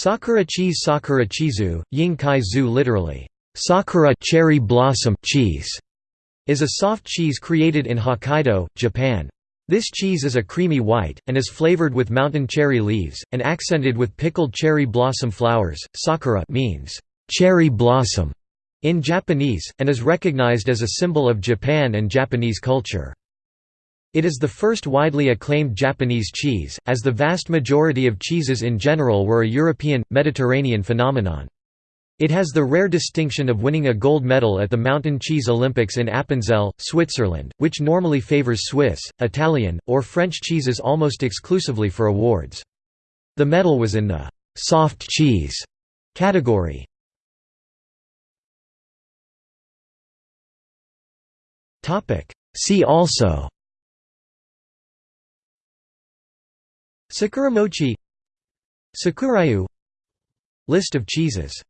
Sakura cheese Sakura chizu, yin kai zu literally, Sakura cherry blossom cheese, is a soft cheese created in Hokkaido, Japan. This cheese is a creamy white, and is flavored with mountain cherry leaves, and accented with pickled cherry blossom flowers. Sakura means cherry blossom in Japanese, and is recognized as a symbol of Japan and Japanese culture. It is the first widely acclaimed Japanese cheese, as the vast majority of cheeses in general were a European, Mediterranean phenomenon. It has the rare distinction of winning a gold medal at the Mountain Cheese Olympics in Appenzell, Switzerland, which normally favors Swiss, Italian, or French cheeses almost exclusively for awards. The medal was in the «soft cheese» category. See also Sakura mochi Sakurayu List of cheeses